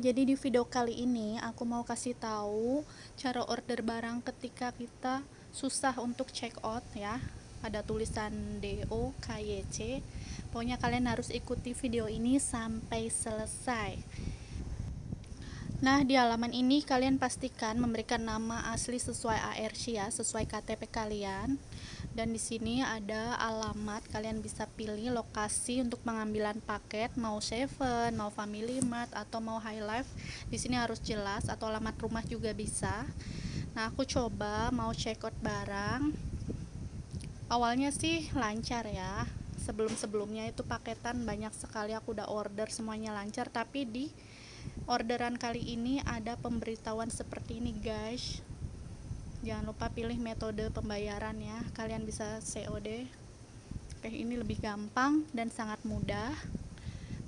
jadi di video kali ini aku mau kasih tahu cara order barang ketika kita susah untuk check out ya. Ada tulisan DO KYC. Pokoknya kalian harus ikuti video ini sampai selesai. Nah, di halaman ini kalian pastikan memberikan nama asli sesuai ARC ya, sesuai KTP kalian dan di sini ada alamat kalian bisa pilih lokasi untuk pengambilan paket mau Seven, mau Family Mart atau mau High Life. Di sini harus jelas atau alamat rumah juga bisa. Nah aku coba mau check out barang. Awalnya sih lancar ya. Sebelum-sebelumnya itu paketan banyak sekali aku udah order semuanya lancar. Tapi di orderan kali ini ada pemberitahuan seperti ini guys jangan lupa pilih metode pembayaran ya. Kalian bisa COD oke ini lebih gampang dan sangat mudah.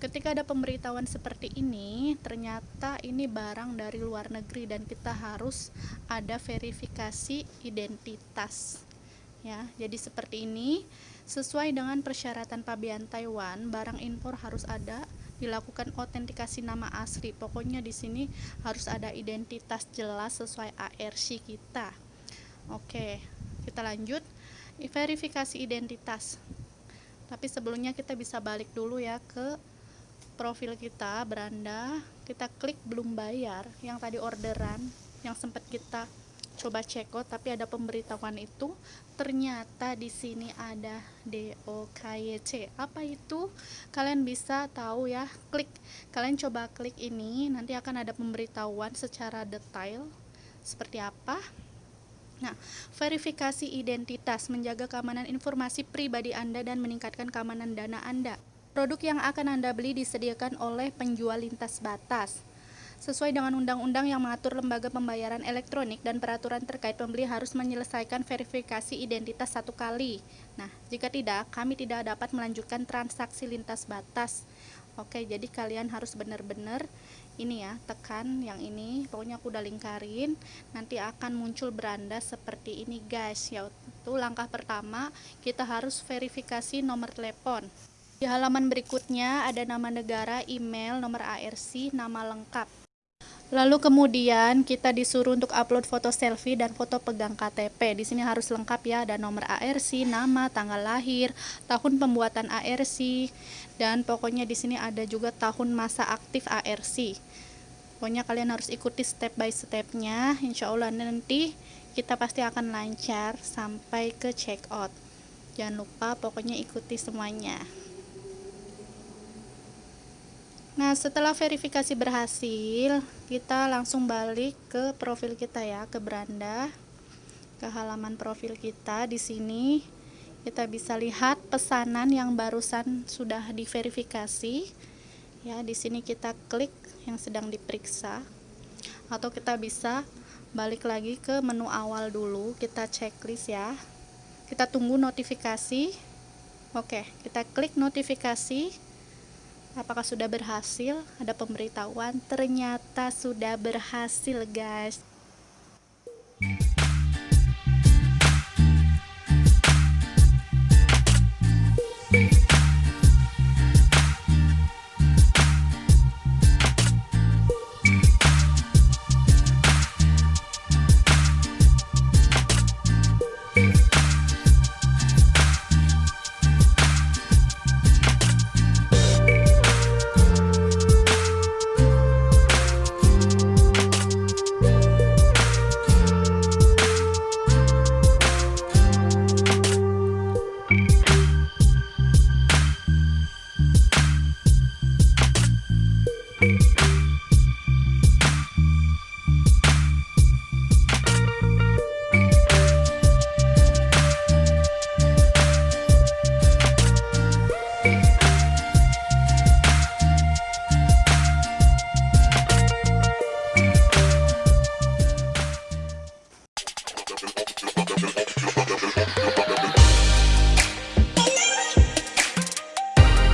Ketika ada pemberitahuan seperti ini ternyata ini barang dari luar negeri dan kita harus ada verifikasi identitas. Ya jadi seperti ini. Sesuai dengan persyaratan pabean Taiwan barang impor harus ada. Dilakukan autentikasi nama asli. Pokoknya di sini harus ada identitas jelas sesuai ARC kita Oke, kita lanjut. Verifikasi identitas. Tapi sebelumnya kita bisa balik dulu ya ke profil kita, beranda. Kita klik belum bayar yang tadi orderan yang sempat kita coba check out tapi ada pemberitahuan itu ternyata di sini ada DOKYC apa itu kalian bisa tahu ya klik kalian coba klik ini nanti akan ada pemberitahuan secara detail seperti apa Nah, verifikasi identitas menjaga keamanan informasi pribadi Anda dan meningkatkan keamanan dana Anda. Produk yang akan Anda beli disediakan oleh penjual lintas batas. Sesuai dengan undang-undang yang mengatur lembaga pembayaran elektronik dan peraturan terkait pembeli harus menyelesaikan verifikasi identitas satu kali. Nah, jika tidak, kami tidak dapat melanjutkan transaksi lintas batas. Oke, jadi kalian harus benar-benar ini ya tekan yang ini pokoknya aku udah lingkarin. Nanti akan muncul beranda seperti ini guys. Yaitu langkah pertama kita harus verifikasi nomor telepon. Di halaman berikutnya ada nama negara, email, nomor ARC, nama lengkap Lalu kemudian kita disuruh untuk upload foto selfie dan foto pegang KTP. Di sini harus lengkap ya, ada nomor ARC, nama, tanggal lahir, tahun pembuatan ARC, dan pokoknya di sini ada juga tahun masa aktif ARC. Pokoknya kalian harus ikuti step by stepnya. Insya Allah nanti kita pasti akan lancar sampai ke check out. Jangan lupa pokoknya ikuti semuanya. Nah, setelah verifikasi berhasil, kita langsung balik ke profil kita ya, ke beranda, ke halaman profil kita. Di sini kita bisa lihat pesanan yang barusan sudah diverifikasi. Ya, di sini kita klik yang sedang diperiksa atau kita bisa balik lagi ke menu awal dulu, kita checklist ya. Kita tunggu notifikasi. Oke, kita klik notifikasi apakah sudah berhasil? Ada pemberitahuan? Ternyata sudah berhasil guys